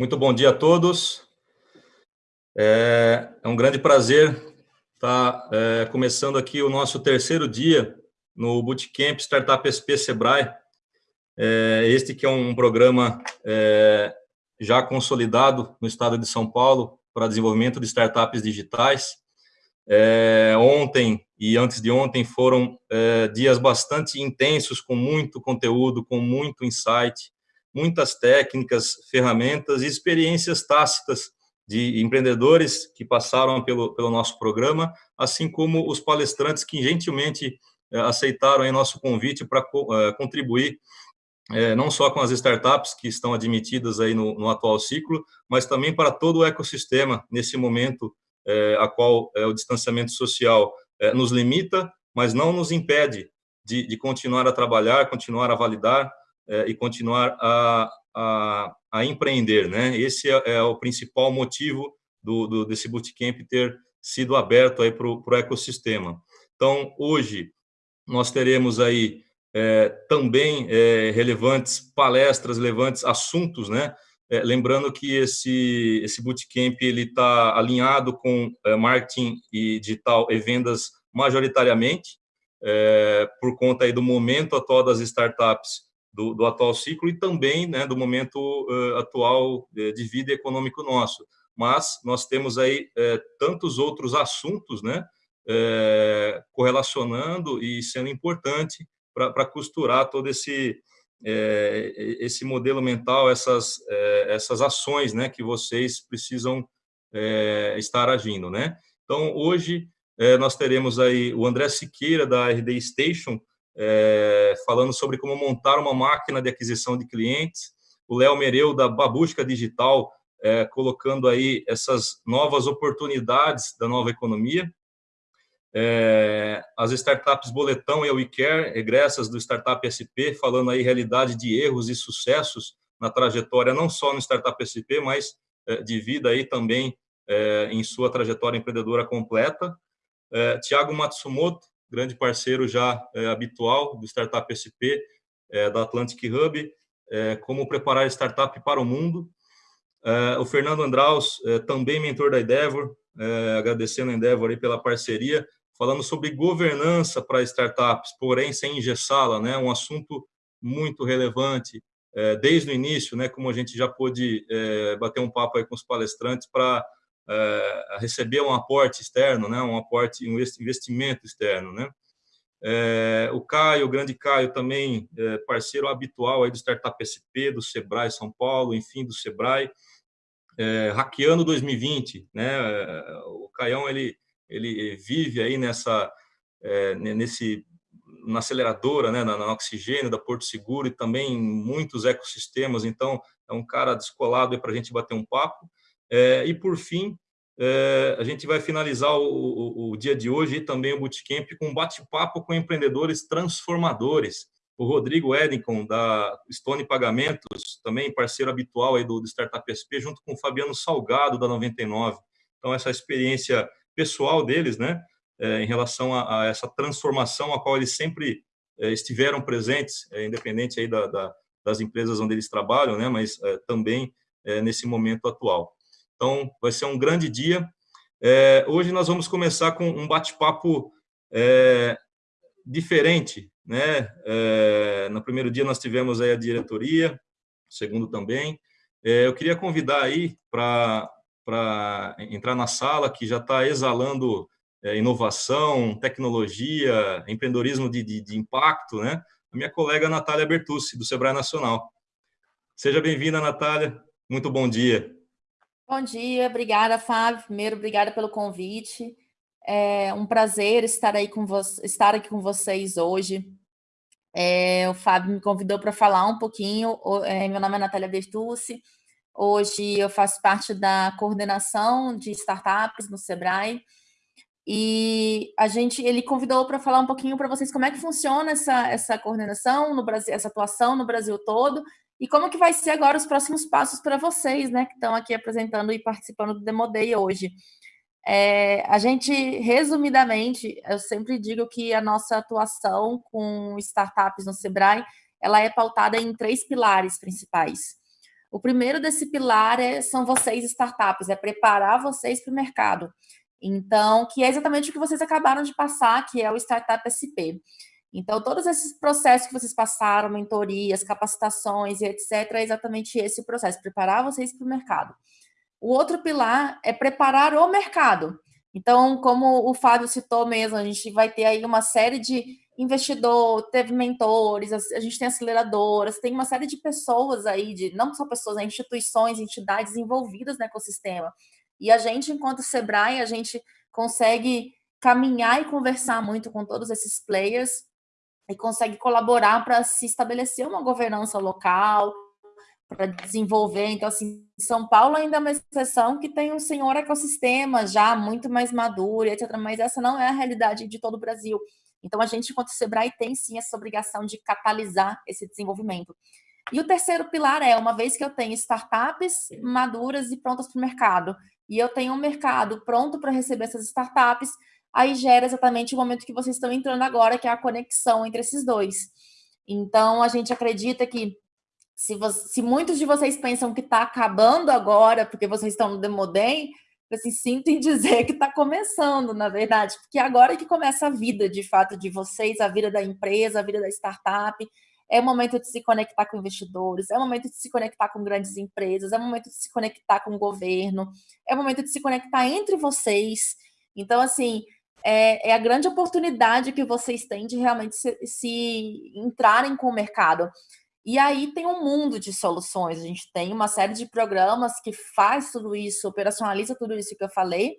Muito bom dia a todos. É, é um grande prazer estar é, começando aqui o nosso terceiro dia no Bootcamp Startup SP Sebrae. É, este que é um programa é, já consolidado no estado de São Paulo para desenvolvimento de startups digitais. É, ontem e antes de ontem foram é, dias bastante intensos, com muito conteúdo, com muito insight, muitas técnicas, ferramentas e experiências tácitas de empreendedores que passaram pelo, pelo nosso programa, assim como os palestrantes que gentilmente eh, aceitaram aí nosso convite para eh, contribuir é, não só com as startups que estão admitidas aí no, no, atual ciclo, mas também para todo o ecossistema nesse momento é, a qual é, o distanciamento social nos limita, mas não nos impede de, de continuar a trabalhar, continuar a validar e continuar a, a, a, empreender, né? Esse é, é o principal motivo do, do, desse bootcamp ter sido aberto para o ecossistema. Então, hoje, nós teremos aí é, também é, relevantes palestras, relevantes assuntos, né? É, lembrando que esse, esse bootcamp está alinhado com é, marketing e digital e vendas majoritariamente, é, por conta aí do momento atual das startups do, do atual ciclo e também né, do momento uh, atual de vida econômico nosso. Mas nós temos aí uh, tantos outros assuntos né, correlacionando e sendo importante para costurar todo esse, esse modelo mental, essas, essas ações né, que vocês precisam estar agindo. Né? Então, hoje, nós teremos aí o André Siqueira, da RD Station, é, falando sobre como montar uma máquina de aquisição de clientes, o Léo Mereu, da Babusca Digital, é, colocando aí essas novas oportunidades da nova economia, é, as startups Boletão e a WeCare, egressas do Startup SP, falando aí realidade de erros e sucessos na trajetória, não só no Startup SP, mas é, de vida aí também é, em sua trajetória empreendedora completa. É, Tiago Matsumoto, grande parceiro já é, habitual do Startup SP, é, da Atlantic Hub, é, como preparar startup para o mundo. É, o Fernando Andraus, é, também mentor da Endeavor, é, agradecendo a Endeavor aí pela parceria, falando sobre governança para startups, porém sem engessá-la, né, um assunto muito relevante desde o início, né, como a gente já pôde bater um papo aí com os palestrantes para é, receber um aporte externo, né, um aporte, um investimento externo, né. É, o Caio, o grande Caio, também é, parceiro habitual aí do Startup SP, do Sebrae São Paulo, enfim, do Sebrae, é, hackeando 2020, né, o Caião, ele, ele vive aí nessa, é, nesse, na aceleradora, né, na, na Oxigênio, da Porto Seguro e também em muitos ecossistemas, então é um cara descolado para a gente bater um papo, é, e, por fim, é, a gente vai finalizar o, o, o, dia de hoje e também o Bootcamp com um bate-papo com empreendedores transformadores. O Rodrigo Edincon, da Stone Pagamentos, também parceiro habitual aí do, do Startup SP, junto com o Fabiano Salgado, da 99. Então, essa experiência pessoal deles, né, é, em relação a, a, essa transformação a qual eles sempre é, estiveram presentes, independente aí da, da, das empresas onde eles trabalham, né, mas também nesse momento atual. Então, vai ser um grande dia. É, hoje nós vamos começar com um bate-papo é, diferente. Né? É, no primeiro dia nós tivemos aí a diretoria, segundo também. É, eu queria convidar aí para entrar na sala, que já está exalando é, inovação, tecnologia, empreendedorismo de, de, de impacto, né? a minha colega Natália Bertucci, do Sebrae Nacional. Seja bem-vinda, Natália. Muito bom dia. Bom dia, obrigada, Fábio. Primeiro, obrigada pelo convite. É um prazer estar, aí com estar aqui com vocês hoje. É, o Fábio me convidou para falar um pouquinho. É, meu nome é Natália Bertucci. Hoje eu faço parte da coordenação de startups no Sebrae. E a gente, ele convidou para falar um pouquinho para vocês como é que funciona essa, essa coordenação no Brasil, essa atuação no Brasil todo e como que vai ser agora os próximos passos para vocês, né, que estão aqui apresentando e participando do Demo Day hoje? É, a gente, resumidamente, eu sempre digo que a nossa atuação com startups no Sebrae, ela é pautada em três pilares principais. O primeiro desse pilar é, são vocês, startups, é preparar vocês para o mercado. Então, que é exatamente o que vocês acabaram de passar, que é o Startup SP. Então, todos esses processos que vocês passaram, mentorias, capacitações e etc., é exatamente esse processo, preparar vocês para o mercado. O outro pilar é preparar o mercado. Então, como o Fábio citou mesmo, a gente vai ter aí uma série de investidor, teve mentores, a gente tem aceleradoras, tem uma série de pessoas aí, de não só pessoas, né, instituições, entidades envolvidas no ecossistema. E a gente, enquanto Sebrae, a gente consegue caminhar e conversar muito com todos esses players e consegue colaborar para se estabelecer uma governança local, para desenvolver. Então, assim, São Paulo ainda é uma exceção que tem um senhor ecossistema já muito mais maduro, etc. Mas essa não é a realidade de todo o Brasil. Então, a gente, enquanto Sebrae, tem sim essa obrigação de catalisar esse desenvolvimento. E o terceiro pilar é, uma vez que eu tenho startups maduras e prontas para o mercado, e eu tenho um mercado pronto para receber essas startups, aí gera exatamente o momento que vocês estão entrando agora, que é a conexão entre esses dois. Então, a gente acredita que se, você, se muitos de vocês pensam que está acabando agora, porque vocês estão no Demodem, assim, sinto em dizer que está começando, na verdade, porque agora que começa a vida, de fato, de vocês, a vida da empresa, a vida da startup, é o momento de se conectar com investidores, é o momento de se conectar com grandes empresas, é o momento de se conectar com o governo, é o momento de se conectar entre vocês. Então, assim, é, é a grande oportunidade que vocês têm de realmente se, se entrarem com o mercado. E aí tem um mundo de soluções. A gente tem uma série de programas que faz tudo isso, operacionaliza tudo isso que eu falei.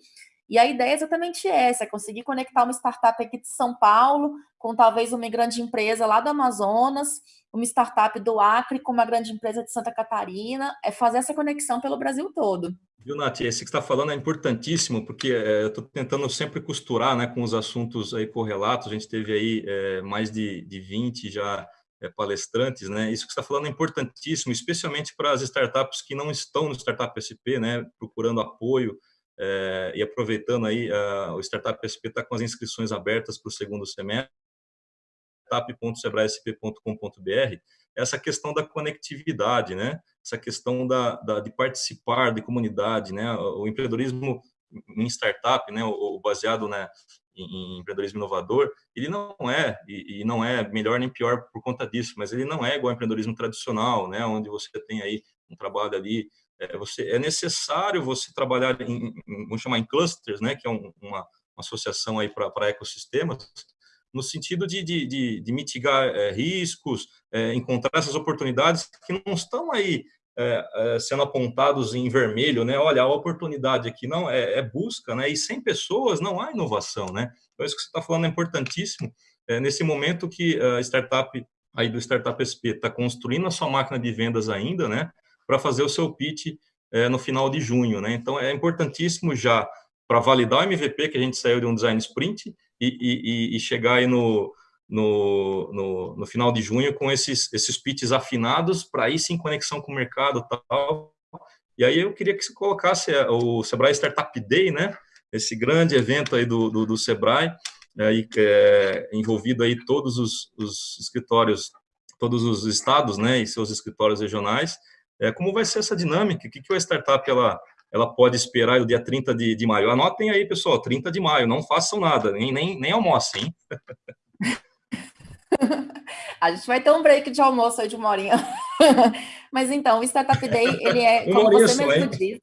E a ideia é exatamente essa: é conseguir conectar uma startup aqui de São Paulo com talvez uma grande empresa lá do Amazonas, uma startup do Acre com uma grande empresa de Santa Catarina, é fazer essa conexão pelo Brasil todo. Viu, Nath? Esse que está falando é importantíssimo, porque é, eu estou tentando sempre costurar né, com os assuntos aí correlatos. A gente teve aí é, mais de, de 20 já é, palestrantes, né? Isso que está falando é importantíssimo, especialmente para as startups que não estão no Startup SP, né? Procurando apoio é, e aproveitando aí, a, o Startup SP está com as inscrições abertas para o segundo semestre, startup.sebraesp.com.br, essa questão da conectividade, né? Essa questão da, da, de participar de comunidade, né? O empreendedorismo em startup, né? O, o baseado né, em, empreendedorismo inovador, ele não é, e, e, não é melhor nem pior por conta disso, mas ele não é igual ao empreendedorismo tradicional, né, onde você tem aí um trabalho ali, é, você, é necessário você trabalhar em, em, vamos chamar em clusters, né, que é um, uma, uma, associação aí para ecossistemas, no sentido de, de, de, de mitigar é, riscos, é, encontrar essas oportunidades que não estão aí é, é, sendo apontados em vermelho, né? Olha, a oportunidade aqui não é, é, busca, né? E sem pessoas não há inovação, né? Então isso que você está falando é importantíssimo. É, nesse momento que a startup aí do Startup SP está construindo a sua máquina de vendas ainda, né? Para fazer o seu pitch é, no final de junho, né? Então é importantíssimo já para validar o MVP que a gente saiu de um design sprint e, e, e chegar aí no no, no, no, final de junho com esses, esses pitches afinados para ir sim conexão com o mercado tal. E aí eu queria que você colocasse é, o Sebrae Startup Day, né? Esse grande evento aí do, do, do Sebrae, aí, é, envolvido aí todos os, os, escritórios, todos os estados, né, e seus escritórios regionais. É, como vai ser essa dinâmica? O que, que a startup ela, ela pode esperar no dia 30 de, de maio? Anotem aí, pessoal, 30 de maio, não façam nada, nem, nem, nem almocem, hein? A gente vai ter um break de almoço aí de uma horinha. Mas então, o Startup Day, ele é, como você mesmo disse,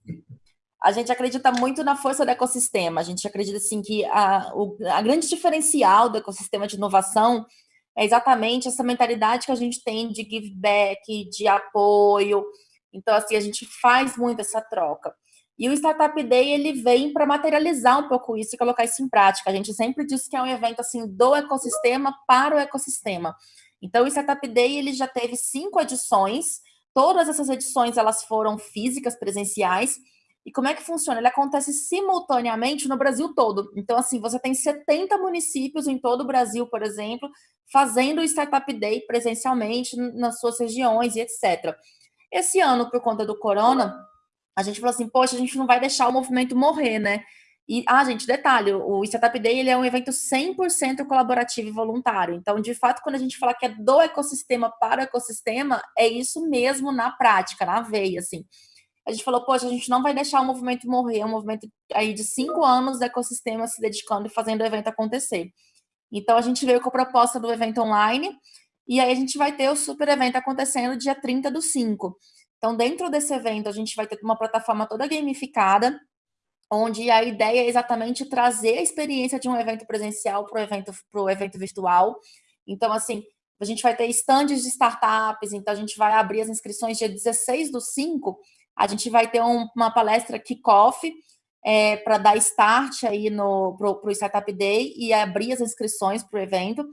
a gente acredita muito na força do ecossistema. A gente acredita, assim, que a, o a grande diferencial do ecossistema de inovação é exatamente essa mentalidade que a gente tem de give back, de apoio. Então, assim, a gente faz muito essa troca. E o Startup Day ele vem para materializar um pouco isso e colocar isso em prática. A gente sempre diz que é um evento assim do ecossistema para o ecossistema. Então, o Startup Day ele já teve cinco edições. Todas essas edições elas foram físicas, presenciais. E como é que funciona? Ele acontece simultaneamente no Brasil todo. Então, assim, você tem 70 municípios em todo o Brasil, por exemplo, fazendo o Startup Day presencialmente nas suas regiões e etc. Esse ano, por conta do corona, a gente falou assim, poxa, a gente não vai deixar o movimento morrer, né? E, ah, gente, detalhe, o Startup Day ele é um evento 100% colaborativo e voluntário. Então, de fato, quando a gente fala que é do ecossistema para o ecossistema, é isso mesmo na prática, na veia, assim. A gente falou, poxa, a gente não vai deixar o movimento morrer, é um movimento aí de cinco anos do ecossistema se dedicando e fazendo o evento acontecer. Então, a gente veio com a proposta do evento online, e aí a gente vai ter o super evento acontecendo dia 30 do 5. Então, dentro desse evento, a gente vai ter uma plataforma toda gamificada, onde a ideia é exatamente trazer a experiência de um evento presencial para o evento, pro evento virtual. Então, assim, a gente vai ter estandes de startups, então a gente vai abrir as inscrições dia 16 do 5, a gente vai ter um, uma palestra kickoff é, para dar start aí no pro, Startup Day e abrir as inscrições para o evento.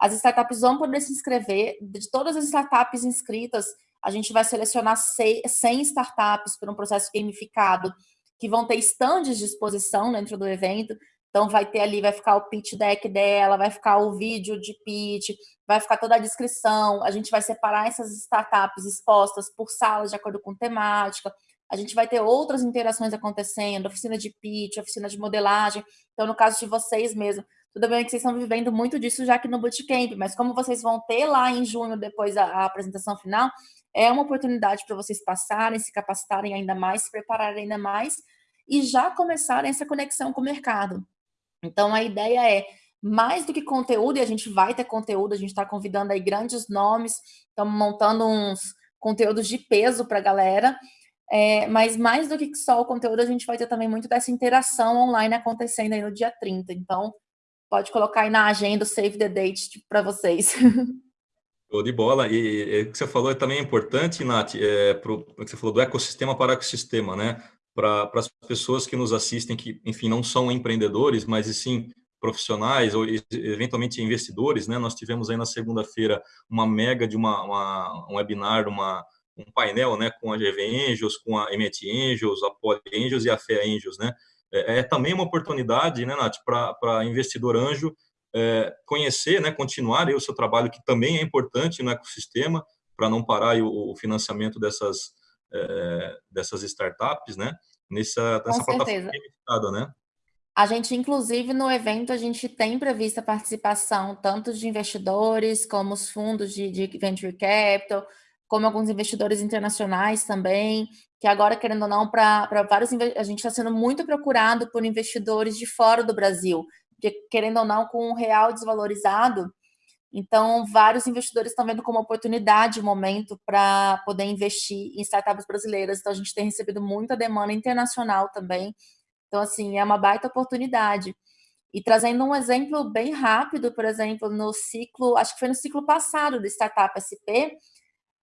As startups vão poder se inscrever, de todas as startups inscritas, a gente vai selecionar 100 startups por um processo gamificado, que vão ter estandes de exposição dentro do evento. Então, vai ter ali, vai ficar o pitch deck dela, vai ficar o vídeo de pitch, vai ficar toda a descrição. A gente vai separar essas startups expostas por salas de acordo com temática. A gente vai ter outras interações acontecendo, oficina de pitch, oficina de modelagem. Então, no caso de vocês mesmo, tudo bem que vocês estão vivendo muito disso já aqui no Bootcamp, mas como vocês vão ter lá em junho, depois a, a apresentação final, é uma oportunidade para vocês passarem, se capacitarem ainda mais, se prepararem ainda mais e já começarem essa conexão com o mercado. Então, a ideia é, mais do que conteúdo, e a gente vai ter conteúdo, a gente está convidando aí grandes nomes, estamos montando uns conteúdos de peso para a galera, é, mas mais do que só o conteúdo, a gente vai ter também muito dessa interação online acontecendo aí no dia 30. Então, pode colocar aí na agenda Save the Date tipo, para vocês. Show de bola. E, o que você falou é também importante, Nath, é, pro, que você falou do ecossistema para ecossistema, né? Para as pessoas que nos assistem, que, enfim, não são empreendedores, mas sim profissionais ou eventualmente investidores, né? Nós tivemos aí na segunda-feira uma mega de uma, uma, um webinar, uma, um painel, né? Com a GV Angels, com a Emet Angels, a Poly Angels e a Fé Angels, né? É, é também uma oportunidade, né, Nath, para investidor anjo é, conhecer, né, continuar o seu trabalho, que também é importante no ecossistema, para não parar o, o, financiamento dessas, é, dessas startups, né, nessa, nessa plataforma limitada, né? A gente, inclusive, no evento, a gente tem prevista participação tanto de investidores, como os fundos de, de venture capital, como alguns investidores internacionais também, que agora, querendo ou não, para vários a gente está sendo muito procurado por investidores de fora do Brasil, porque, querendo ou não, com o real desvalorizado, então vários investidores estão vendo como oportunidade o momento para poder investir em startups brasileiras. Então, a gente tem recebido muita demanda internacional também. Então, assim, é uma baita oportunidade. E trazendo um exemplo bem rápido, por exemplo, no ciclo, acho que foi no ciclo passado do Startup SP,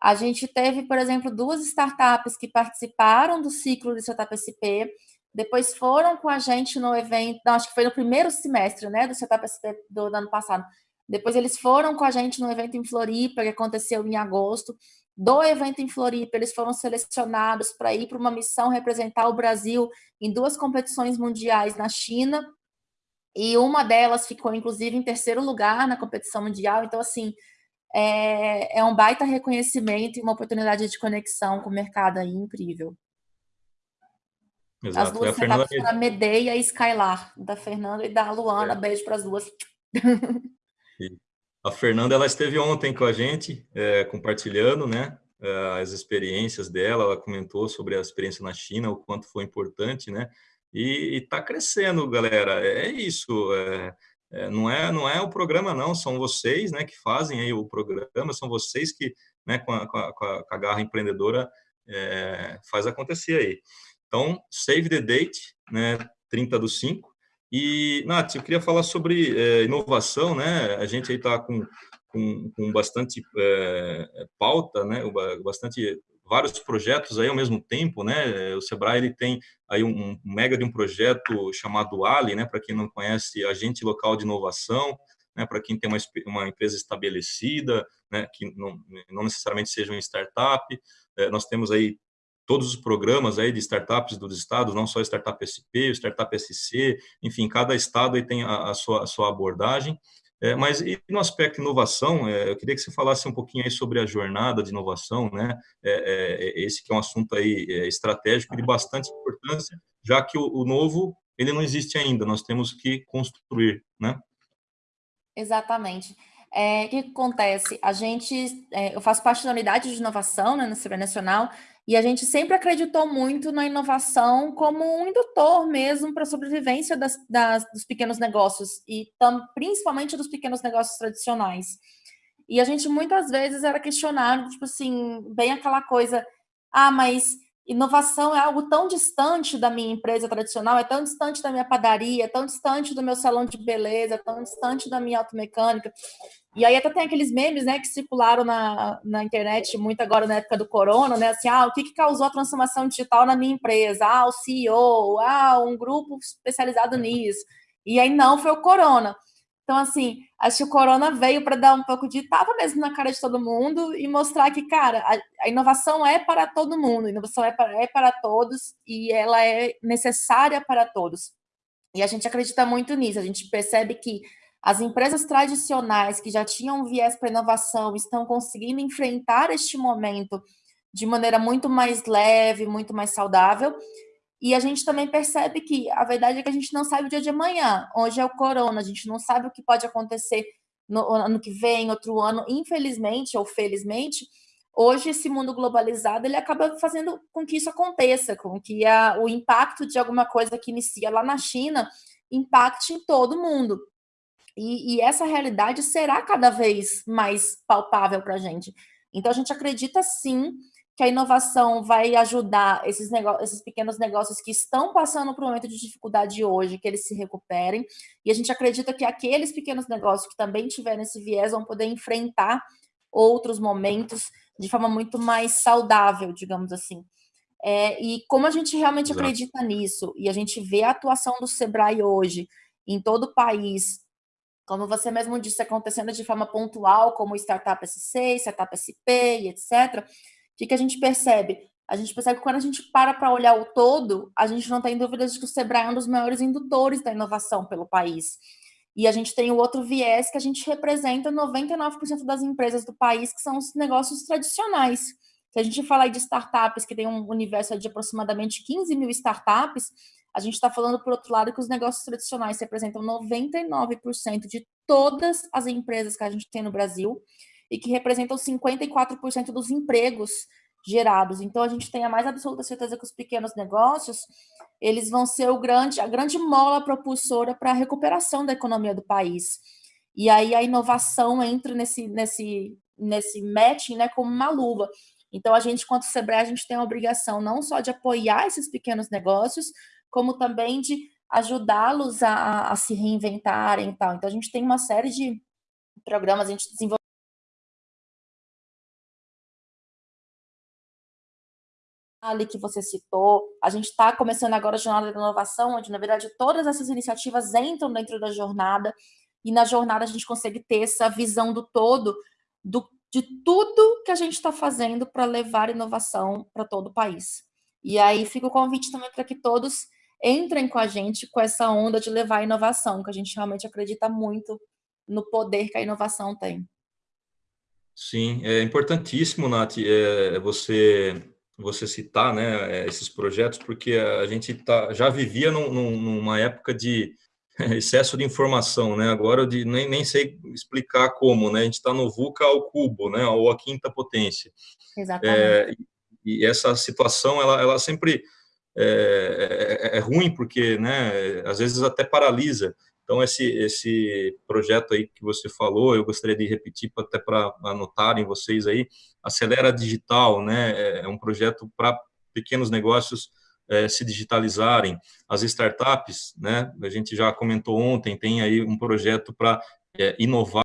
a gente teve, por exemplo, duas startups que participaram do ciclo do Startup SP, depois foram com a gente no evento, não, acho que foi no primeiro semestre, né, do Setup SP do, do ano passado. Depois eles foram com a gente no evento em Floripa, que aconteceu em agosto. Do evento em Floripa, eles foram selecionados para ir para uma missão representar o Brasil em duas competições mundiais na China. E uma delas ficou, inclusive, em terceiro lugar na competição mundial. Então, assim, é, é um baita reconhecimento e uma oportunidade de conexão com o mercado aí incrível. Exato. As duas Fernanda... a Medeia e Skylar, da Fernanda e da Luana. É. Beijo para as duas. A Fernanda ela esteve ontem com a gente, é, compartilhando né, é, as experiências dela. Ela comentou sobre a experiência na China, o quanto foi importante, né? E está crescendo, galera. É, é isso. É, é, não é não é o programa não, são vocês, né, que fazem aí o programa. São vocês que, né, com a, com a, com a garra empreendedora, é, faz acontecer aí. Então, save the date, né, 30 do 5. E, Nath, eu queria falar sobre é, inovação, né? A gente aí está com, com, com, bastante é, pauta, né? Bastante vários projetos aí ao mesmo tempo, né? O Sebrae ele tem aí um, um mega de um projeto chamado Ali, né? Para quem não conhece, agente local de inovação, né? Para quem tem uma, uma empresa estabelecida, né? Que não, não necessariamente seja uma startup. É, nós temos aí todos os programas aí de startups dos estados, não só Startup SP, Startup SC, enfim, cada estado aí tem a, a sua, a sua abordagem. É, mas e no aspecto inovação, é, eu queria que você falasse um pouquinho aí sobre a jornada de inovação, né? É, é, é esse que é um assunto aí é, estratégico de bastante importância, já que o, o, novo ele não existe ainda, nós temos que construir, né? Exatamente. É, o que acontece? A gente, é, eu faço parte da unidade de inovação né, no Ciber Nacional e a gente sempre acreditou muito na inovação como um indutor mesmo para a sobrevivência das, das, dos pequenos negócios e tam, principalmente dos pequenos negócios tradicionais. E a gente muitas vezes era questionado, tipo assim, bem aquela coisa, ah, mas inovação é algo tão distante da minha empresa tradicional, é tão distante da minha padaria, é tão distante do meu salão de beleza, é tão distante da minha automecânica. E aí até tem aqueles memes, né, que circularam na, na internet muito agora na época do corona, né, assim, ah, o que, que causou a transformação digital na minha empresa? Ah, o CEO, ah, um grupo especializado nisso. E aí não, foi o corona. Então, assim, acho que o corona veio para dar um pouco de tapa mesmo na cara de todo mundo e mostrar que, cara, a, a inovação é para todo mundo, a inovação é para, é para todos e ela é necessária para todos. E a gente acredita muito nisso, a gente percebe que as empresas tradicionais que já tinham viés para inovação estão conseguindo enfrentar este momento de maneira muito mais leve, muito mais saudável, e a gente também percebe que a verdade é que a gente não sabe o dia de amanhã. Hoje é o corona, a gente não sabe o que pode acontecer no ano que vem, outro ano. Infelizmente ou felizmente, hoje esse mundo globalizado ele acaba fazendo com que isso aconteça, com que a, o impacto de alguma coisa que inicia lá na China impacte em todo mundo. E, e essa realidade será cada vez mais palpável para a gente. Então, a gente acredita sim que a inovação vai ajudar esses, esses pequenos negócios que estão passando por um momento de dificuldade hoje, que eles se recuperem, e a gente acredita que aqueles pequenos negócios que também tiverem esse viés vão poder enfrentar outros momentos de forma muito mais saudável, digamos assim. É, e como a gente realmente Exato. acredita nisso, e a gente vê a atuação do Sebrae hoje em todo o país, como você mesmo disse, acontecendo de forma pontual, como Startup SC, Startup SP e etc., que, que a gente percebe? A gente percebe que quando a gente para para olhar o todo, a gente não tem dúvidas de que o Sebrae é um dos maiores indutores da inovação pelo país. E a gente tem o outro viés que a gente representa 99% das empresas do país, que são os negócios tradicionais. Se a gente falar de startups, que tem um universo de aproximadamente 15 mil startups, a gente está falando, por outro lado, que os negócios tradicionais representam 99% de todas as empresas que a gente tem no Brasil e que representam 54% dos empregos gerados. Então, a gente tem a mais absoluta certeza que os pequenos negócios, eles vão ser o grande, a grande mola propulsora para a recuperação da economia do país. E aí a inovação entra nesse, nesse, nesse matching né, como uma luva. Então, a gente, quanto Sebrae, a gente tem a obrigação não só de apoiar esses pequenos negócios, como também de ajudá-los a, a se reinventarem e tal. Então, a gente tem uma série de programas, a gente desenvolve que você citou. A gente está começando agora a jornada de inovação, onde, na verdade, todas essas iniciativas entram dentro da jornada, e na jornada a gente consegue ter essa visão do todo, do, de tudo que a gente está fazendo para levar inovação para todo o país. E aí fica o convite também para que todos entrem com a gente com essa onda de levar inovação, que a gente realmente acredita muito no poder que a inovação tem. Sim, é importantíssimo, Nath, é, você você citar né, eh, esses projetos, porque a gente tá, já vivia num, numa época de excesso de informação, né? Agora de, nem, nem sei explicar como, né? A gente está no VUCA ao cubo, né? Ou a quinta potência. Exatamente. É, e essa situação, ela, ela sempre é, é, é, ruim, porque, né? Às vezes até paralisa. Então, esse, esse projeto aí que você falou, eu gostaria de repetir até para anotarem vocês aí, Acelera Digital, né, é, é um projeto para pequenos negócios é, se digitalizarem. As startups, né, a gente já comentou ontem, tem aí um projeto para é, inovar